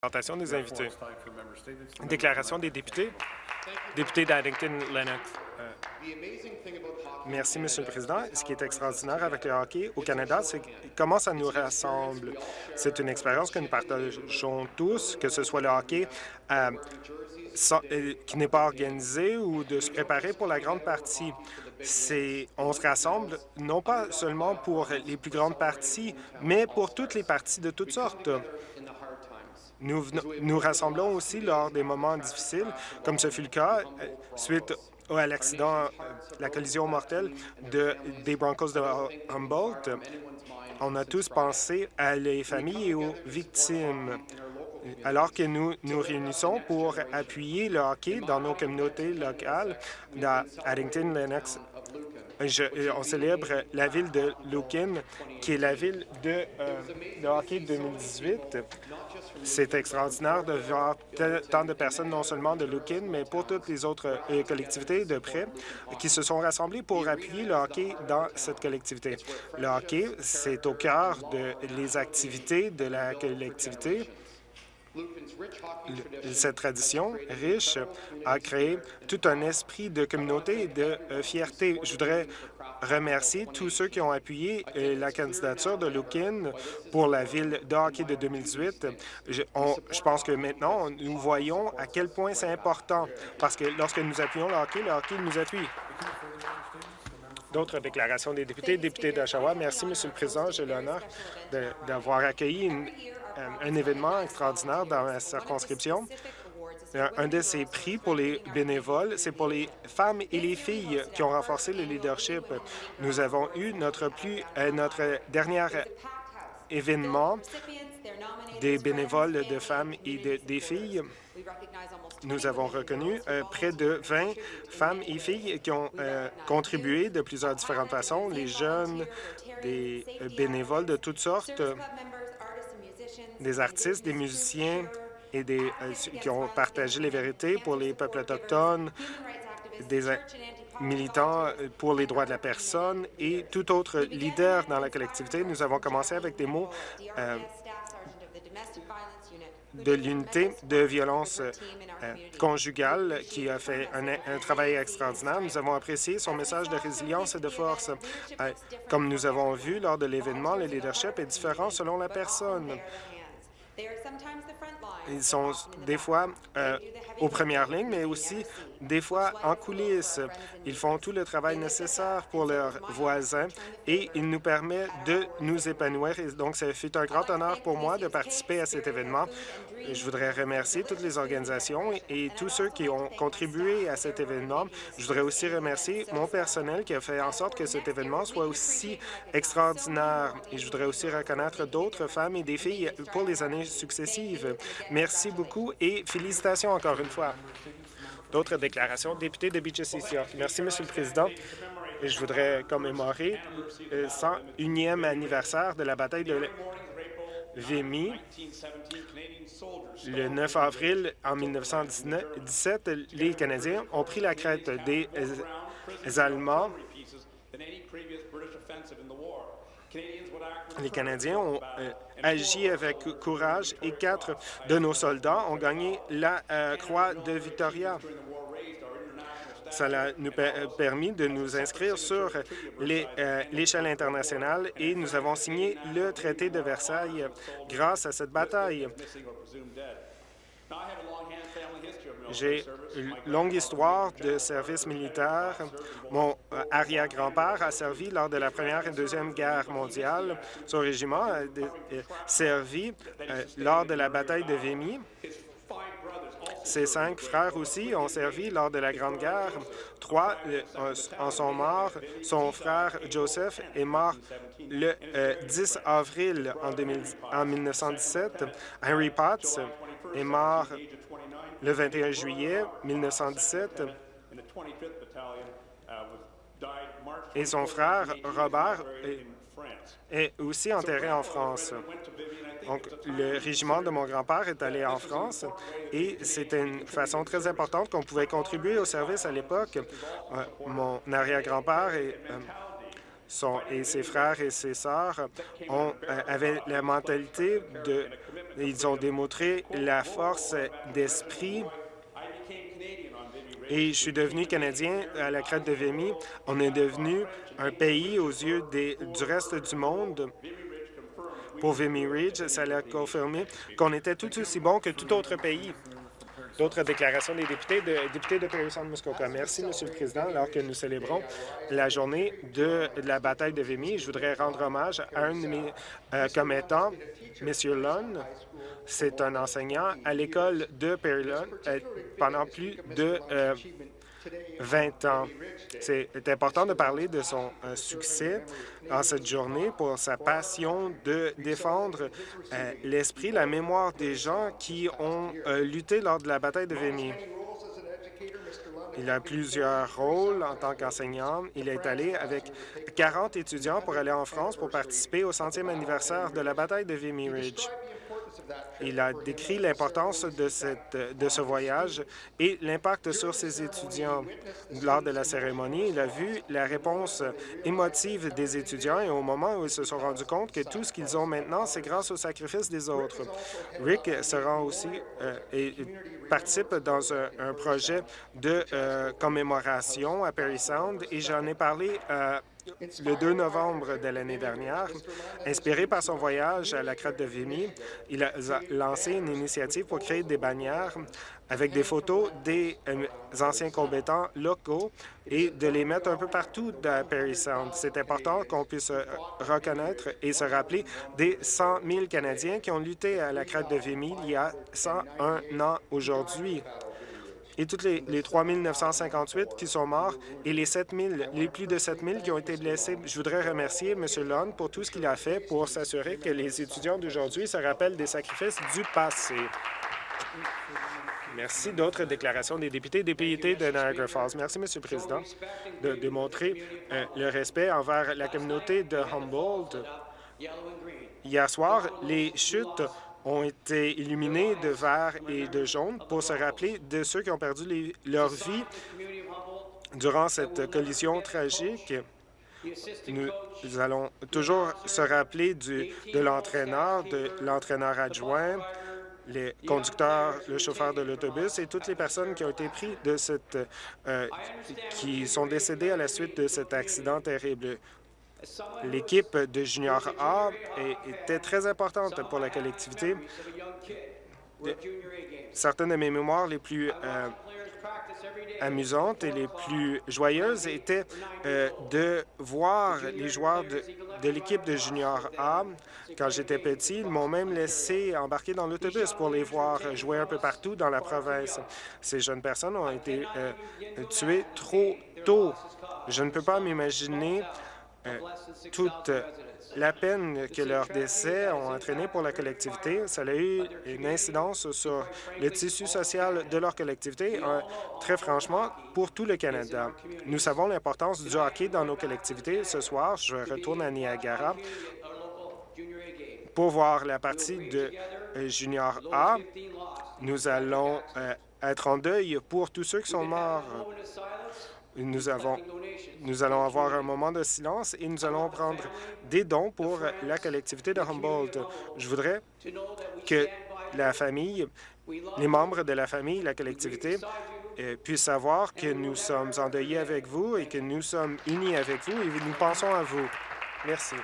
Présentation des invités. Déclaration des députés. Député d'Addington, Lennox. Merci, Monsieur le Président. Ce qui est extraordinaire avec le hockey au Canada, c'est comment ça nous rassemble. C'est une expérience que nous partageons tous, que ce soit le hockey euh, euh, qui n'est pas organisé ou de se préparer pour la grande partie. On se rassemble non pas seulement pour les plus grandes parties, mais pour toutes les parties de toutes sortes. Nous, nous rassemblons aussi lors des moments difficiles, comme ce fut le cas euh, suite à l'accident, euh, la collision mortelle de, des Broncos de Humboldt. On a tous pensé à les familles et aux victimes alors que nous nous réunissons pour appuyer le hockey dans nos communautés locales, dans Addington, Lennox, euh, on célèbre la ville de Lucan, qui est la ville de, euh, hockey 2018. C'est extraordinaire de voir tant de personnes, non seulement de Lucan, mais pour toutes les autres euh, collectivités de près, qui se sont rassemblées pour appuyer le hockey dans cette collectivité. Le hockey, c'est au cœur des activités de la collectivité cette tradition riche a créé tout un esprit de communauté et de euh, fierté. Je voudrais remercier tous ceux qui ont appuyé euh, la candidature de Lukin pour la ville de hockey de 2018. Je, je pense que maintenant, nous voyons à quel point c'est important, parce que lorsque nous appuyons le hockey, le hockey nous appuie. D'autres déclarations des députés. Député d'Oshawa, merci, Monsieur le Président. J'ai l'honneur d'avoir accueilli une, un événement extraordinaire dans la circonscription. Euh, un de ces prix pour les bénévoles, c'est pour les femmes et les filles qui ont renforcé le leadership. Nous avons eu notre plus euh, notre dernier événement des bénévoles de femmes et des filles. Nous avons reconnu près de 20 femmes et filles qui ont contribué de plusieurs différentes façons, les jeunes, des bénévoles de toutes sortes, des artistes, des musiciens et des, euh, qui ont partagé les vérités pour les peuples autochtones, des militants euh, pour les droits de la personne et tout autre leader dans la collectivité. Nous avons commencé avec des mots euh, de l'unité de violence conjugale qui a fait un, travail extraordinaire. Nous avons apprécié son message de résilience et de force. comme nous avons vu lors de l'événement, le leadership est différent selon la personne. Ils sont des fois euh, aux premières lignes, mais aussi des fois en coulisses. Ils font tout le travail nécessaire pour leurs voisins et ils nous permettent de nous épanouir. donc, ça fait un grand honneur pour moi de participer à cet événement. Je voudrais remercier toutes les organisations et tous ceux qui ont contribué à cet événement. Je voudrais aussi remercier mon personnel qui a fait en sorte que cet événement soit aussi extraordinaire. Et je voudrais aussi reconnaître d'autres femmes et des filles pour les années successives. Merci beaucoup et félicitations encore une fois. D'autres déclarations. Député de Beaches East York. Merci, Monsieur le Président. Je voudrais commémorer le 101e anniversaire de la bataille de Vimy. Le 9 avril en 1917, les Canadiens ont pris la crête des Allemands les Canadiens ont euh, agi avec courage et quatre de nos soldats ont gagné la euh, Croix de Victoria. Cela nous a euh, permis de nous inscrire sur l'échelle internationale et nous avons signé le traité de Versailles grâce à cette bataille. J'ai une longue histoire de service militaire. Mon euh, arrière-grand-père a servi lors de la Première et Deuxième Guerre mondiale. Son régiment a euh, servi euh, lors de la bataille de Vimy. Ses cinq frères aussi ont servi lors de la Grande Guerre. Trois en sont morts. Son frère Joseph est mort le 10 avril en, en 1917. Henry Potts est mort le 21 juillet 1917 et son frère Robert est aussi enterré en France. Donc, le régiment de mon grand-père est allé en France et c'était une façon très importante qu'on pouvait contribuer au service à l'époque. Euh, mon arrière-grand-père est, euh, son, et ses frères et ses sœurs ont, euh, avaient la mentalité de... Ils ont démontré la force d'esprit et je suis devenu Canadien à la crête de Vimy. On est devenu un pays aux yeux des, du reste du monde. Pour Vimy Ridge, ça l'a confirmé qu'on était tout aussi bon que tout autre pays. D'autres déclarations des députés de, députés de Muskoka. Merci, Monsieur le Président. Alors que nous célébrons la journée de, la bataille de Vimy, je voudrais rendre hommage à un de mes euh, commettants, M. Lunn. C'est un enseignant à l'école de Perry euh, pendant plus de 20 euh, ans. C'est important de parler de son succès en cette journée pour sa passion de défendre euh, l'esprit, la mémoire des gens qui ont euh, lutté lors de la bataille de Vimy. Il a plusieurs rôles en tant qu'enseignant. Il est allé avec 40 étudiants pour aller en France pour participer au centième anniversaire de la bataille de Vimy Ridge. Il a décrit l'importance de, ce voyage et l'impact sur ses étudiants. Lors de la cérémonie, il a vu la réponse émotive des étudiants et au moment où ils se sont rendus compte que tout ce qu'ils ont maintenant, c'est grâce au sacrifice des autres. Rick se rend aussi euh, et participe dans un, projet de euh, commémoration à Perry Sound et j'en ai parlé à le 2 novembre de l'année dernière. Inspiré par son voyage à la crête de Vimy, il a lancé une initiative pour créer des bannières avec des photos des euh, anciens combattants locaux et de les mettre un peu partout dans Perry Sound. C'est important qu'on puisse euh, reconnaître et se rappeler des 100 000 Canadiens qui ont lutté à la crête de Vimy il y a 101 ans aujourd'hui et toutes les, les 3 958 qui sont morts et les 7 les plus de 7 000 qui ont été blessés. Je voudrais remercier M. Lund pour tout ce qu'il a fait pour s'assurer que les étudiants d'aujourd'hui se rappellent des sacrifices du passé. Merci. D'autres déclarations des députés députés de Niagara Falls. Merci, M. le Président, de démontrer euh, le respect envers la communauté de Humboldt. Hier soir, les chutes ont été illuminés de vert et de jaune pour se rappeler de ceux qui ont perdu leur vie durant cette collision tragique. Nous allons toujours se rappeler de l'entraîneur, de l'entraîneur adjoint, les conducteurs, le chauffeur de l'autobus et toutes les personnes qui ont été prises de cette, euh, qui sont décédées à la suite de cet accident terrible. L'équipe de Junior A était très importante pour la collectivité. Certaines de mes mémoires les plus euh, amusantes et les plus joyeuses étaient euh, de voir les joueurs de, l'équipe de Junior A. Quand j'étais petit, ils m'ont même laissé embarquer dans l'autobus pour les voir jouer un peu partout dans la province. Ces jeunes personnes ont été euh, tuées trop tôt. Je ne peux pas m'imaginer toute la peine que leurs décès ont entraîné pour la collectivité, ça a eu une incidence sur le tissu social de leur collectivité, euh, très franchement, pour tout le Canada. Nous savons l'importance du hockey dans nos collectivités. Ce soir, je retourne à Niagara pour voir la partie de euh, Junior A. Nous allons être en deuil pour tous ceux qui sont morts nous, avons, nous allons avoir un moment de silence et nous allons prendre des dons pour la collectivité de Humboldt. Je voudrais que la famille, les membres de la famille, la collectivité, euh, puissent savoir que nous sommes endeuillés avec vous et que nous sommes unis avec vous et nous pensons à vous. Merci.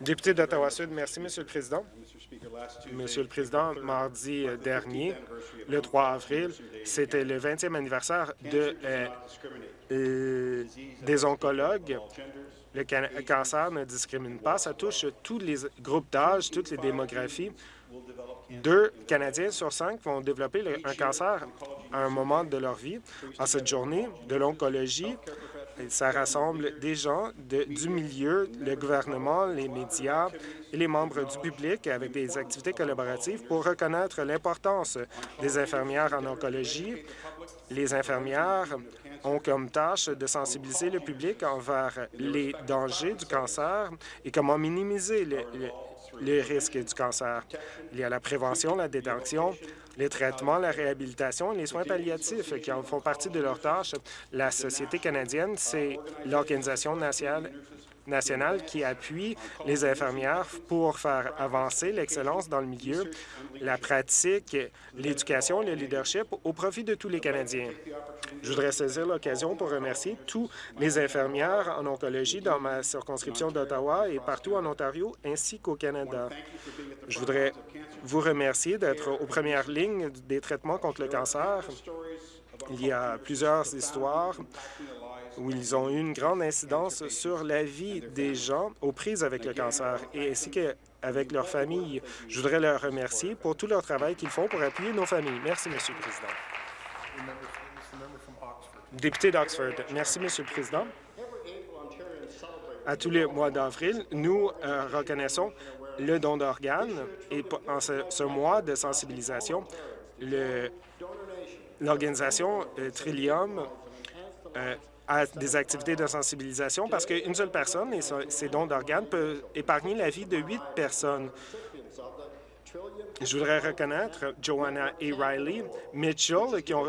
Député d'Ottawa-Sud, merci, Monsieur le Président. Monsieur le Président, mardi dernier, le 3 avril, c'était le 20e anniversaire euh, euh, des oncologues. Le cancer ne discrimine pas, ça touche tous les groupes d'âge, toutes les démographies. Deux Canadiens sur cinq vont développer un cancer à un moment de leur vie. En cette journée de l'oncologie, ça rassemble des gens du milieu, le gouvernement, les médias et les membres du public avec des activités collaboratives pour reconnaître l'importance des infirmières en oncologie. Les infirmières ont comme tâche de sensibiliser le public envers les dangers du cancer et comment minimiser le risque du cancer. Il y a la prévention, la détection, les traitements, la réhabilitation et les soins palliatifs qui en font partie de leurs tâches. La Société canadienne, c'est l'organisation nationale nationale qui appuie les infirmières pour faire avancer l'excellence dans le milieu, la pratique, l'éducation le leadership au profit de tous les Canadiens. Je voudrais saisir l'occasion pour remercier tous les infirmières en oncologie dans ma circonscription d'Ottawa et partout en Ontario, ainsi qu'au Canada. Je voudrais vous remercier d'être aux premières lignes des traitements contre le cancer. Il y a plusieurs histoires où ils ont eu une grande incidence sur la vie des gens aux prises avec le cancer et ainsi qu'avec leurs familles. Je voudrais leur remercier pour tout leur travail qu'ils font pour appuyer nos familles. Merci, Monsieur le Président. Député d'Oxford. Merci, Monsieur le Président. À tous les mois d'avril, nous euh, reconnaissons le don d'organes et en ce, mois de sensibilisation, l'organisation euh, Trillium euh, a des activités de sensibilisation parce qu'une seule personne et ses dons d'organes peut épargner la vie de huit personnes. Je voudrais reconnaître Joanna A. Riley, Mitchell, qui ont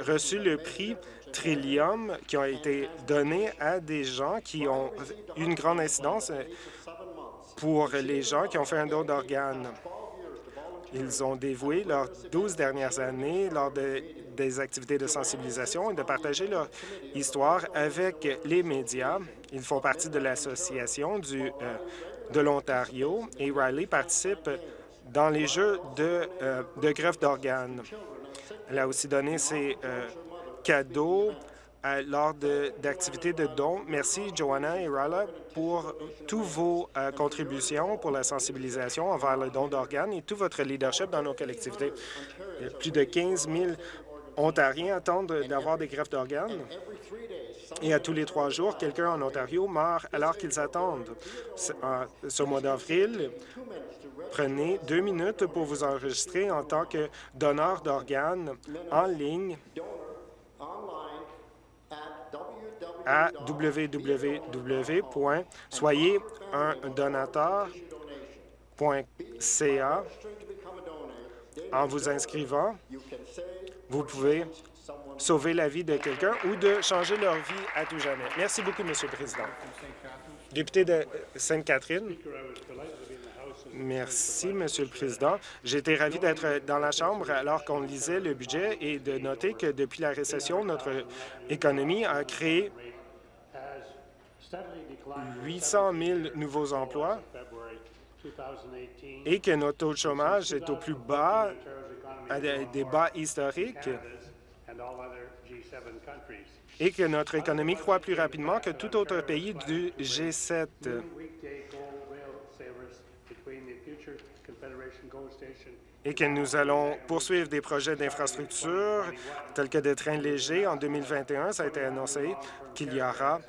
reçu le prix Trillium, qui ont été donnés à des gens qui ont une grande incidence pour les gens qui ont fait un don d'organes. Ils ont dévoué leurs douze dernières années lors des activités de sensibilisation et de partager leur histoire avec les médias. Ils font partie de l'association euh, de l'Ontario et Riley participe dans les jeux de, euh, greffe d'organes. Elle a aussi donné ses euh, cadeaux lors d'activités de, dons. Merci, Joanna et Rala, pour toutes vos euh, contributions pour la sensibilisation envers le don d'organes et tout votre leadership dans nos collectivités. Plus de 15 000 Ontariens attendent d'avoir des greffes d'organes. Et à tous les trois jours, quelqu'un en Ontario meurt alors qu'ils attendent. Ce mois d'avril, prenez deux minutes pour vous enregistrer en tant que donneur d'organes en ligne à www.soyezundonateur.ca. En vous inscrivant, vous pouvez sauver la vie de quelqu'un ou de changer leur vie à tout jamais. Merci beaucoup, Monsieur le Président. Député de Sainte-Catherine. Merci, Monsieur le Président. Été ravi d'être dans la Chambre alors qu'on lisait le budget et de noter que depuis la récession, notre économie a créé 800 000 nouveaux emplois et que notre taux de chômage est au plus bas, à des bas historiques, et que notre économie croît plus rapidement que tout autre pays du G7 et que nous allons poursuivre des projets d'infrastructure tels que des trains légers. En 2021, ça a été annoncé qu'il y aura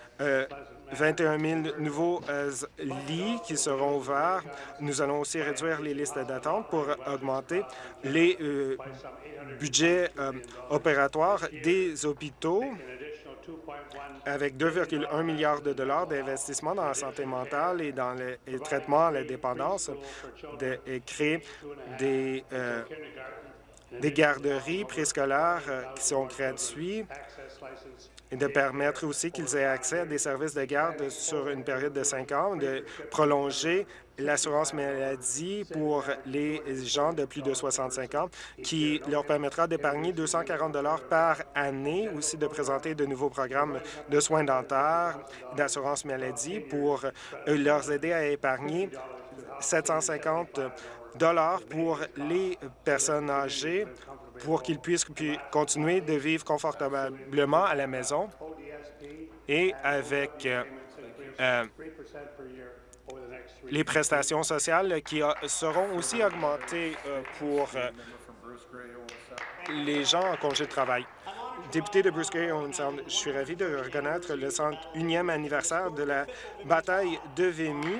21 euh, 000 nouveaux euh, lits qui seront ouverts. Nous allons aussi réduire les listes d'attente pour augmenter les euh, budgets opératoires des hôpitaux avec 2,1 milliards de dollars d'investissement dans la santé mentale et dans le, traitement à la dépendance, de, créer des, euh, des garderies préscolaires euh, qui sont gratuits et de permettre aussi qu'ils aient accès à des services de garde sur une période de cinq ans, de prolonger l'assurance maladie pour les gens de plus de 65 ans, qui leur permettra d'épargner 240 par année, aussi de présenter de nouveaux programmes de soins dentaires, d'assurance maladie pour leur aider à épargner 750 dollars pour les personnes âgées pour qu'ils puissent continuer de vivre confortablement à la maison et avec euh, euh, les prestations sociales qui seront aussi augmentées euh, pour euh, les gens en congé de travail. Député de Bruce Gray, je suis ravi de reconnaître le 101e anniversaire de la bataille de Vimy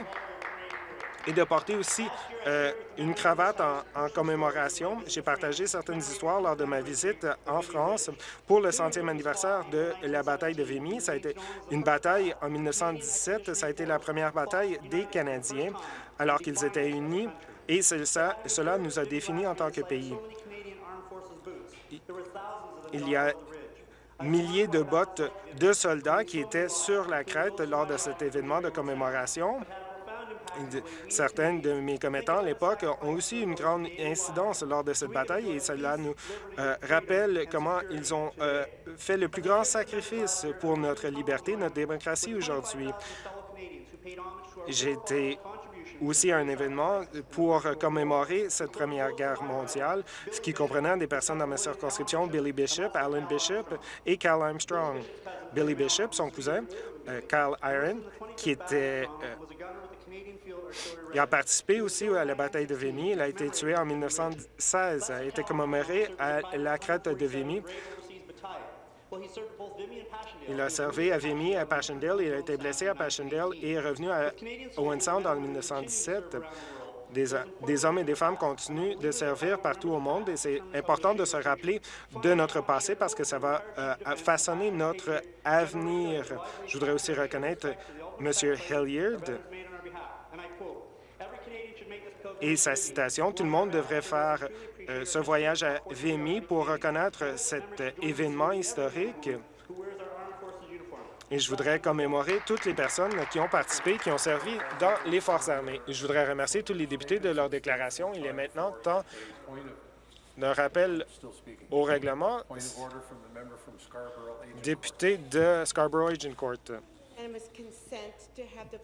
et de porter aussi euh, une cravate en, commémoration. J'ai partagé certaines histoires lors de ma visite en France pour le centième anniversaire de la bataille de Vimy. Ça a été une bataille en 1917. Ça a été la première bataille des Canadiens alors qu'ils étaient unis et cela nous a définis en tant que pays. Il y a milliers de bottes de soldats qui étaient sur la crête lors de cet événement de commémoration. Certains de mes commettants à l'époque ont aussi une grande incidence lors de cette bataille et cela nous euh, rappelle comment ils ont euh, fait le plus grand sacrifice pour notre liberté, notre démocratie aujourd'hui. Été aussi un événement pour commémorer cette Première Guerre mondiale, ce qui comprenait des personnes dans ma circonscription, Billy Bishop, Alan Bishop et Cal Armstrong. Billy Bishop, son cousin, euh, Cal Iron, qui était... Euh, il a participé aussi à la bataille de Vimy. Il a été tué en 1916. Il a été commémoré à la crête de Vimy. Il a servi à Vimy à Passchendaele. Il a été blessé à Passchendaele et est revenu à Owen en 1917. Des, des, hommes et des femmes continuent de servir partout au monde et c'est important de se rappeler de notre passé parce que ça va euh, façonner notre avenir. Je voudrais aussi reconnaître M. Hilliard et sa citation. Tout le monde devrait faire euh, ce voyage à Vimy pour reconnaître cet événement historique. Et je voudrais commémorer toutes les personnes qui ont participé, qui ont servi dans les Forces armées. je voudrais remercier tous les députés de leur déclaration. Il est maintenant temps d'un rappel au règlement. Député de Scarborough Agent Court.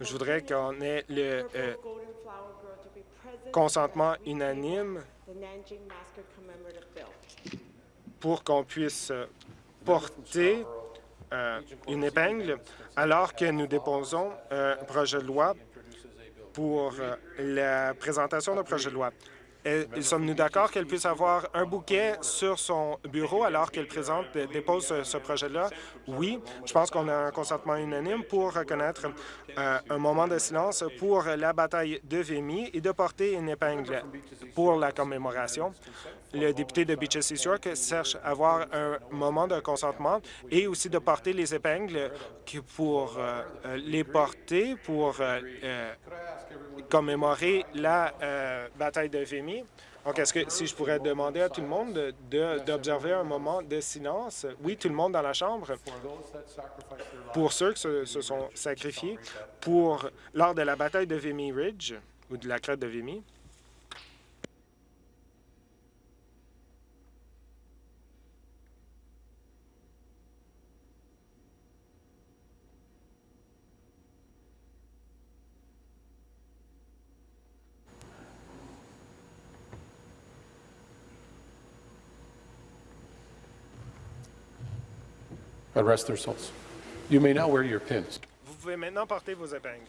Je voudrais qu'on ait le euh, consentement unanime pour qu'on puisse porter euh, une épingle alors que nous déposons un projet de loi pour euh, la présentation d'un projet de loi. Sommes-nous d'accord qu'elle puisse avoir un bouquet sur son bureau alors qu'elle présente, dépose ce, projet-là? Oui. Je pense qu'on a un consentement unanime pour reconnaître euh, un moment de silence pour la bataille de Vimy et de porter une épingle pour la commémoration. Le député de Beaches East York cherche à avoir un moment de consentement et aussi de porter les épingles pour euh, les porter, pour euh, commémorer la bataille de Vimy donc, est-ce que si je pourrais demander à tout le monde d'observer un moment de silence, oui, tout le monde dans la Chambre, pour ceux qui se, se sont sacrifiés pour lors de la bataille de Vimy Ridge, ou de la crête de Vimy, God rest their souls. You may now wear your pins. Vous pouvez maintenant porter vos épingles.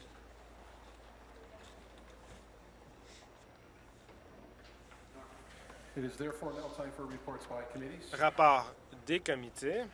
It is therefore now time for reports by committees. Rapport des comités.